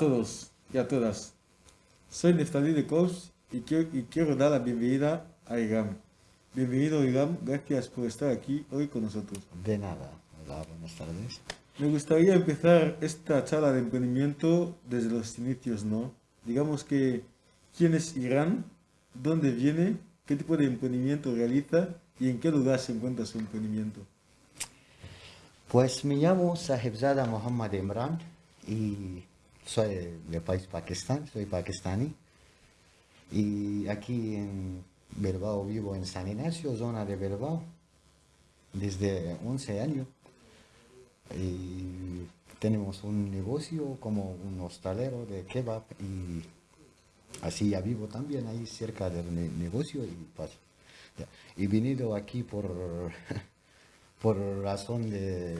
Todos y a todas. Soy Neftalí de Kors y quiero, y quiero dar la bienvenida a IGAM. Bienvenido IGAM, gracias por estar aquí hoy con nosotros. De nada. Hola, buenas tardes. Me gustaría empezar esta charla de emprendimiento desde los inicios, ¿no? Digamos que, ¿quién es Irán? ¿Dónde viene? ¿Qué tipo de emprendimiento realiza? ¿Y en qué lugar se encuentra su emprendimiento? Pues me llamo Sahibzada Muhammad Imran y soy del país Pakistán, soy pakistaní. Y aquí en Bilbao vivo en San Ignacio, zona de Bilbao, desde 11 años. Y tenemos un negocio como un hostalero de kebab y así ya vivo también ahí cerca del negocio y paso. Y venido aquí por, por razón de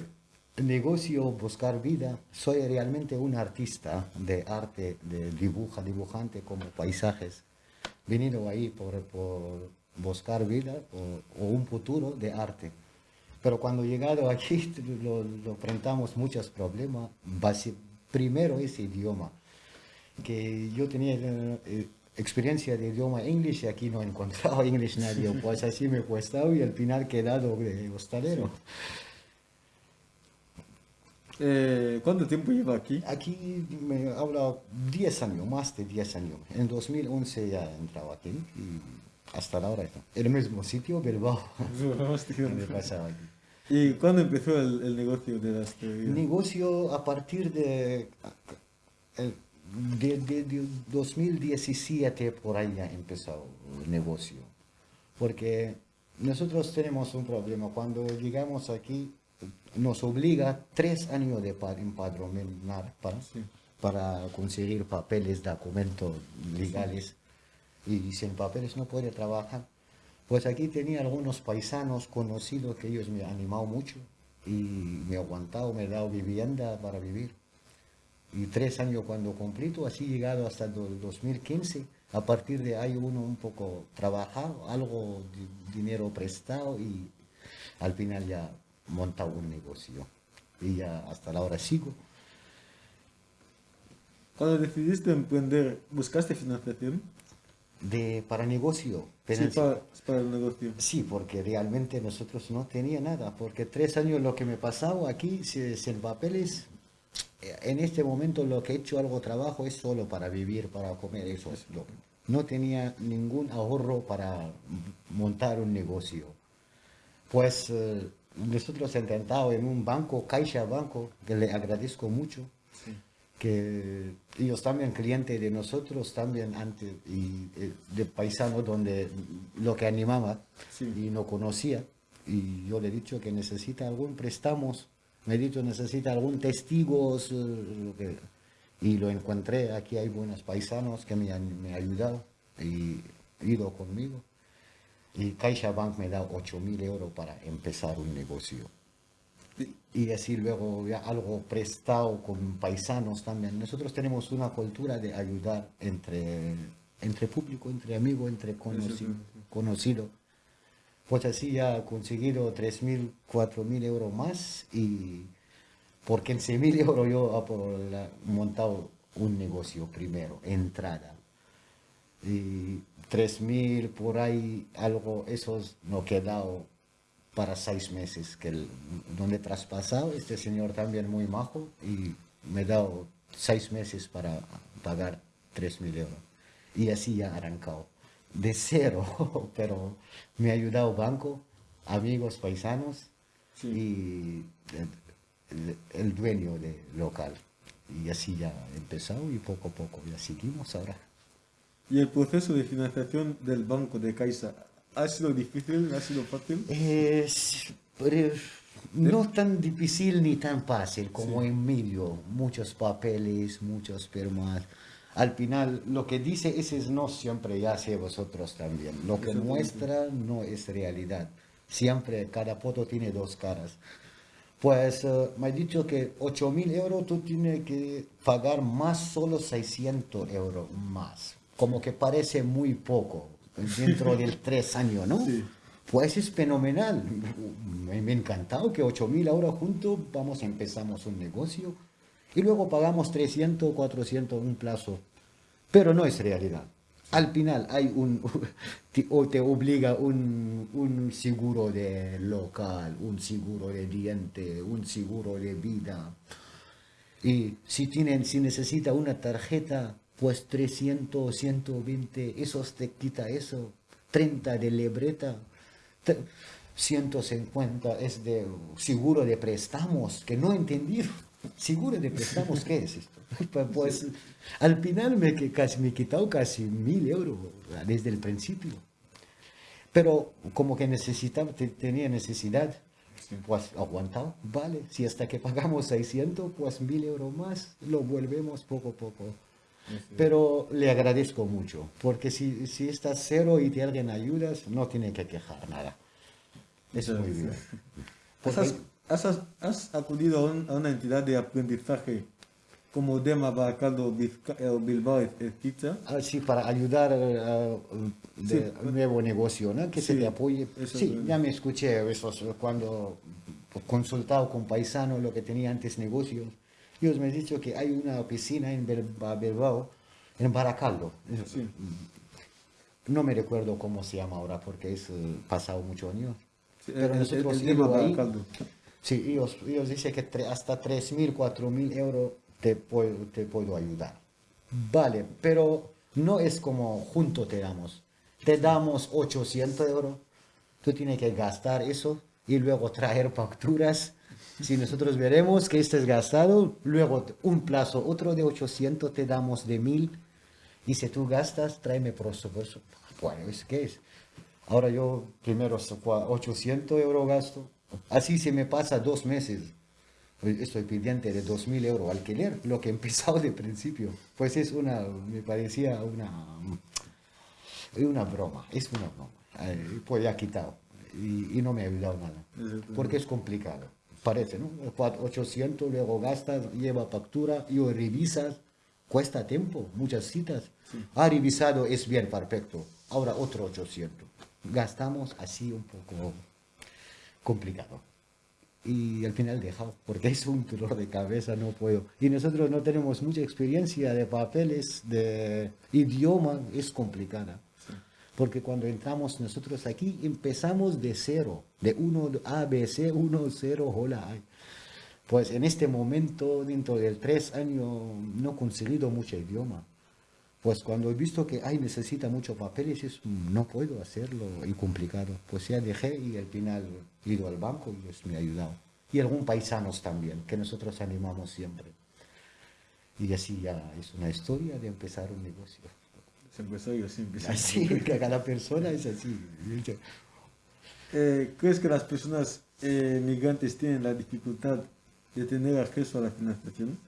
negocio, buscar vida. Soy realmente un artista de arte, de dibuja, dibujante como paisajes. Venido ahí por, por buscar vida o, un futuro de arte. Pero cuando llegado aquí lo, lo enfrentamos muchos problemas. Primero ese idioma, que yo tenía eh, experiencia de idioma inglés y aquí no he encontrado inglés nadie, pues así me he puesto y al final quedado de hostalero. Eh, ¿Cuánto tiempo lleva aquí? Aquí me habla 10 años, más de 10 años. En 2011 ya he entrado aquí y hasta ahora está. El mismo sitio, Bilbao. donde pasaba aquí. ¿Y cuándo empezó el, negocio de las El negocio a partir de, de, de, 2017 por ahí ya empezó el negocio. Porque nosotros tenemos un problema. Cuando llegamos aquí nos obliga tres años de empadronar para, para conseguir papeles, documentos legales. Y sin papeles no puede trabajar. Pues aquí tenía algunos paisanos conocidos que ellos me han animado mucho y me han aguantado, me han dado vivienda para vivir. Y tres años cuando completo, así llegado hasta el 2015, a partir de ahí uno un poco trabajado, algo de dinero prestado y al final ya montado un negocio. Y ya hasta la hora sigo. Cuando decidiste emprender, ¿buscaste financiación? De, para negocio. Sí, para, el negocio. Sí, porque realmente nosotros no tenía nada, porque tres años lo que me pasaba aquí, sin papeles, en este momento lo que he hecho algo trabajo es solo para vivir, para comer, eso es lo no tenía ningún ahorro para montar un negocio. Pues eh, nosotros intentado en un banco, Caixa Banco, que le agradezco mucho, que ellos también clientes de nosotros, también antes, y eh, de paisano donde lo que animaba y no conocía, y yo le he dicho que necesita algún préstamos, me he dicho necesita algún testigos, eh, y lo encontré, aquí hay buenos paisanos que me han, me ayudado y ido conmigo y CaixaBank me da 8.000 euros para empezar un negocio. Y así luego ya algo prestado con paisanos también. Nosotros tenemos una cultura de ayudar entre, entre público, entre amigos, entre conocidos. Conocido. Pues así ya he conseguido 3.000, 4.000 euros más y por 15.000 euros yo he montado un negocio primero, entrada. Y 3.000 por ahí, algo, eso no quedado para seis meses, que el, donde he traspasado, este señor también muy majo, y me ha dado seis meses para pagar 3.000 euros. Y así ya arrancado. De cero, pero me ha ayudado banco, amigos paisanos y el, el, dueño del local. Y así ya empezado y poco a poco ya seguimos ahora. ¿Y el proceso de financiación del banco de Caixa ha sido difícil, ha sido fácil? Es, no tan difícil ni tan fácil como en medio. Muchos papeles, muchos firmas. Al final, lo que dice ese no siempre ya sé vosotros también. Lo que muestra no es realidad. Siempre cada foto tiene dos caras. Pues eh, me ha dicho que 8.000 euros tú tienes que pagar más solo 600 euros más como que parece muy poco dentro del tres años, ¿no? Pues es fenomenal. Me, ha encantado que 8.000 ahora juntos, vamos, empezamos un negocio Y luego pagamos 300, 400 un plazo. Pero no es realidad. Al final hay un, o te obliga un, un seguro de local, un seguro de diente, un seguro de vida. Y si, tienen, si necesita una tarjeta, pues 300, 120, esos te quita eso. 30 de libreta, 150 es de seguro de préstamos, que no entendí. ¿Seguro de préstamos qué es esto? Pues al final me, casi, me he quitado casi mil euros desde el principio. Pero como que necesitaba, tenía necesidad, pues aguantado, vale. Si hasta que pagamos 600, pues mil euros más, lo volvemos poco a poco. Pero le agradezco mucho, porque si, si estás cero y te alguien ayudas, no tiene que quejar nada. Eso es muy bien. ¿Has, has, acudido a, una entidad de aprendizaje como Dema Baracaldo eh, Bilbao etc. Ah, sí, para ayudar a un nuevo negocio, ¿no? Que se le apoye. Sí, ya me escuché eso cuando consultado con paisanos lo que tenía antes negocios ellos me han dicho que hay una piscina en Bilbao, en Baracaldo. No me recuerdo cómo se llama ahora porque es eh, pasado muchos años. Pero nosotros el, ahí, Sí, ellos, ellos dicen que hasta 3.000, 4.000 euros te puedo, te puedo ayudar. Vale, pero no es como junto te damos. Te damos 800 euros, tú tienes que gastar eso y luego traer facturas si nosotros veremos que este es gastado, luego un plazo, otro de 800 te damos de 1000. Y si tú gastas, tráeme por supuesto. Bueno, ¿qué es? Ahora yo primero 800 euros gasto. Así se me pasa dos meses. Pues estoy pendiente de 2.000 euros alquiler, lo que he empezado de principio. Pues es una, me parecía una, una broma, es una broma. pues ya quitado y, y no me ha ayudado nada, porque es complicado parece, ¿no? 800, luego gastas, lleva factura, y revisas, cuesta tiempo, muchas citas. Ha revisado, es bien, perfecto. Ahora otro 800. Gastamos así un poco complicado. Y al final dejado, porque es un dolor de cabeza, no puedo. Y nosotros no tenemos mucha experiencia de papeles, de idioma, es complicada. Porque cuando entramos nosotros aquí, empezamos de cero, de 1, A, B, C, 1, 0, hola. Pues en este momento, dentro de tres años, no he conseguido mucho idioma. Pues cuando he visto que hay necesita muchos papeles, es, no puedo hacerlo y complicado. Pues ya dejé y al final he ido al banco y es, me ha ayudado. Y algunos paisanos también, que nosotros animamos siempre. Y así ya es una historia de empezar un negocio empresario siempre. Así, que cada persona es así. Eh, ¿Crees que las personas eh, migrantes tienen la dificultad de tener acceso a la financiación?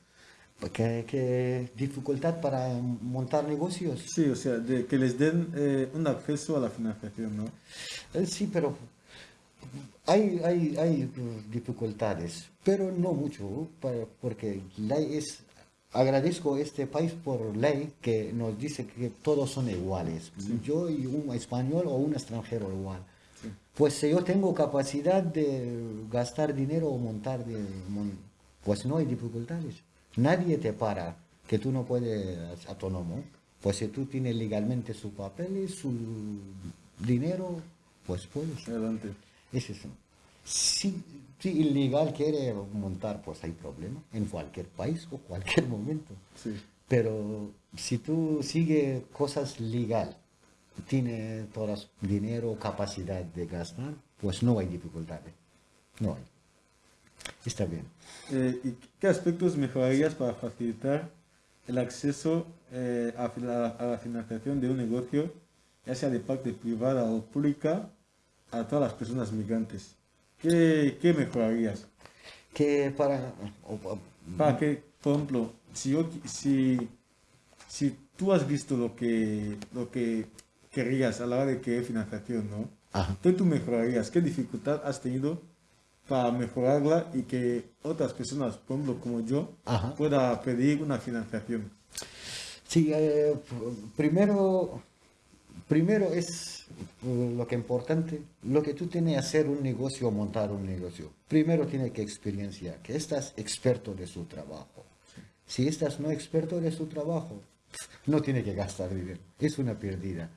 ¿Qué, qué dificultad para montar negocios? Sí, o sea, de que les den eh, un acceso a la financiación, ¿no? sí, pero hay, hay, hay dificultades, pero no mucho, porque la es agradezco a este país por ley que nos dice que todos son iguales. Yo y un español o un extranjero igual. Pues si yo tengo capacidad de gastar dinero o montar, de, pues no hay dificultades. Nadie te para que tú no puedes autónomo. Pues si tú tienes legalmente su papel y su dinero, pues puedes. Adelante. Es eso. Sí, si ilegal quiere montar, pues hay problema en cualquier país o cualquier momento. Pero si tú sigues cosas legal, tiene todas dinero, capacidad de gastar, pues no hay dificultades. No hay. Está bien. Eh, ¿Y qué aspectos mejorarías para facilitar el acceso eh, a, a, la financiación de un negocio, ya sea de parte privada o pública, a todas las personas migrantes? ¿Qué, qué mejorarías? Que para... Para que, por ejemplo, si, si, si tú has visto lo que, lo que querías a la hora de querer financiación, ¿no? ¿Qué tú mejorarías? ¿Qué dificultad has tenido para mejorarla y que otras personas, por ejemplo, como yo, pueda pedir una financiación? Sí, eh, primero primero es eh, lo que es importante, lo que tú tienes que hacer un negocio o montar un negocio. Primero tiene que experiencia, que estás experto de su trabajo. Si estás no experto en su trabajo, no tiene que gastar dinero. Es una pérdida.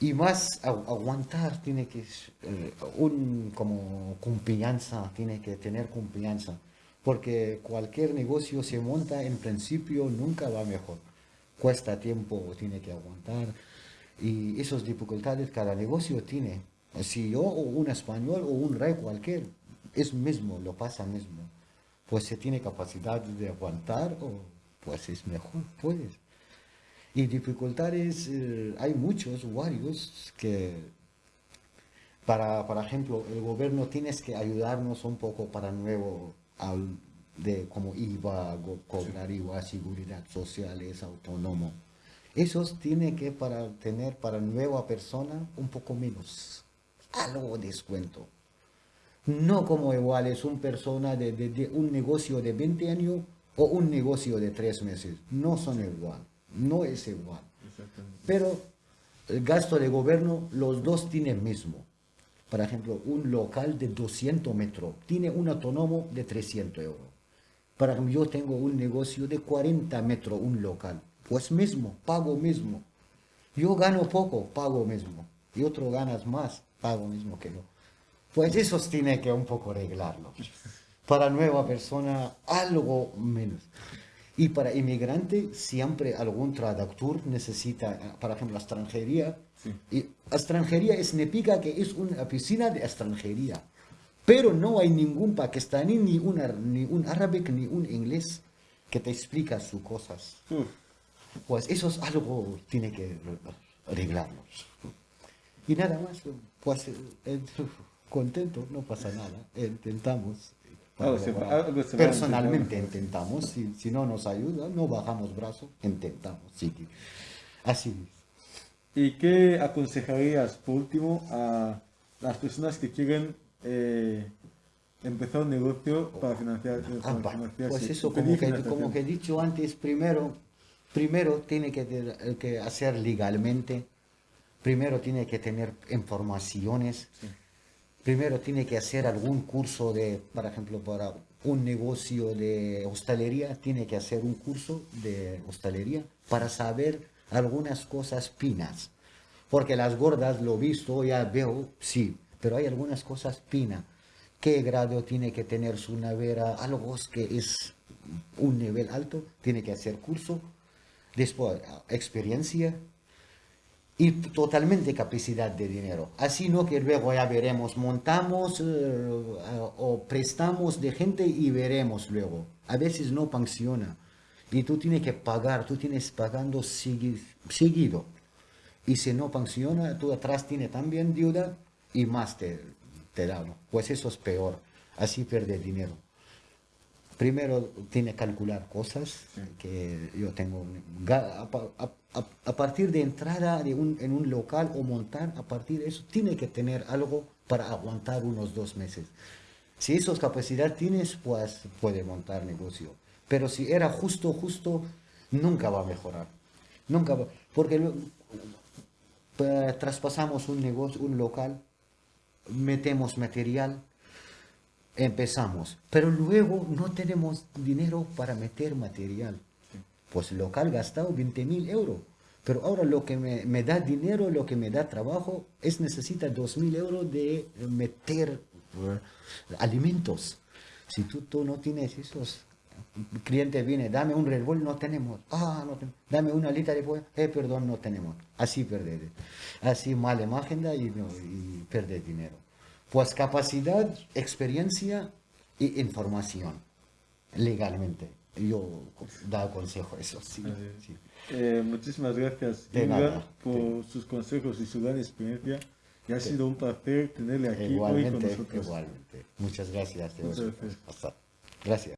Y más aguantar tiene que, eh, un, como confianza, tiene que tener confianza. Porque cualquier negocio se monta en principio nunca va mejor. Cuesta tiempo, tiene que aguantar. Y esas dificultades cada negocio tiene. Si yo o un español o un rey cualquier, es mismo, lo pasa mismo. Pues se tiene capacidad de aguantar o pues es mejor, puedes. Y dificultades, eh, hay muchos, varios, que, para, por ejemplo, el gobierno tienes que ayudarnos un poco para nuevo, al, de como IVA, cobrar IVA, seguridad social, es autónomo. Esos tiene que para tener para nueva persona un poco menos, algo descuento. No como igual es una persona de, de un negocio de 20 años o un negocio de 3 meses. No son igual no es igual. Pero el gasto de gobierno, los dos tienen mismo. Por ejemplo, un local de 200 metros tiene un autónomo de 300 euros. Para yo tengo un negocio de 40 metros, un local. Pues mismo, pago mismo. Yo gano poco, pago mismo. Y otro ganas más, pago mismo que yo. Pues eso tiene que un poco arreglarlo. Para nueva persona, algo menos. Y para inmigrante siempre algún traductor necesita, por ejemplo, la extranjería. Y extranjería significa que es una piscina de extranjería. Pero no hay ningún pakistaní, ni un, ni un árabe, ni un inglés que te explica sus cosas. Pues eso es algo tiene que arreglarnos. Y nada más, pues eh, contento, no pasa nada, intentamos Personalmente intentamos, si, si, no nos ayuda, no bajamos brazos, intentamos, sí. Así ¿Y qué aconsejarías, por último, a las personas que quieren eh, empezar un negocio para financiar? Ah, pues eso, como que, como que, he dicho antes, primero, primero tiene que, que hacer legalmente, primero tiene que tener informaciones. Primero tiene que hacer algún curso de, por ejemplo, para un negocio de hostelería, tiene que hacer un curso de hostelería para saber algunas cosas finas. Porque las gordas, lo visto, ya veo, sí, pero hay algunas cosas finas. ¿Qué grado tiene que tener su nevera? Algo que es un nivel alto, tiene que hacer curso. Después, experiencia, y totalmente capacidad de dinero. Así no que luego ya veremos, montamos eh, o prestamos de gente y veremos luego. A veces no funciona. Y tú tienes que pagar, tú tienes pagando seguido. Y si no funciona, tú atrás tienes también deuda y más te, te da. Pues eso es peor. Así pierde dinero primero tiene que calcular cosas que yo tengo a, partir de entrada de un, en un local o montar a partir de eso tiene que tener algo para aguantar unos dos meses. Si esas capacidades tienes pues puede montar negocio. Pero si era justo justo nunca va a mejorar. Nunca va, porque traspasamos un negocio un local metemos material empezamos, pero luego no tenemos dinero para meter material. Pues local gastado 20 mil euros, pero ahora lo que me, da dinero, lo que me da trabajo, es necesita 2 mil euros de meter eh, alimentos. Si tú, tú no tienes esos, el cliente viene, dame un Red no tenemos. Ah, no tenemos. Dame una lita de pollo, eh, perdón, no tenemos. Así perder. Así mala imagen y, y perder dinero. Pues capacidad, experiencia y información, legalmente. Yo da consejo eso, sí. Eh, muchísimas gracias, por sus consejos y su gran experiencia. Y ha sido un placer tenerle aquí igualmente, hoy con nosotros. Igualmente. Muchas gracias. Muchas gracias. Hasta. Gracias.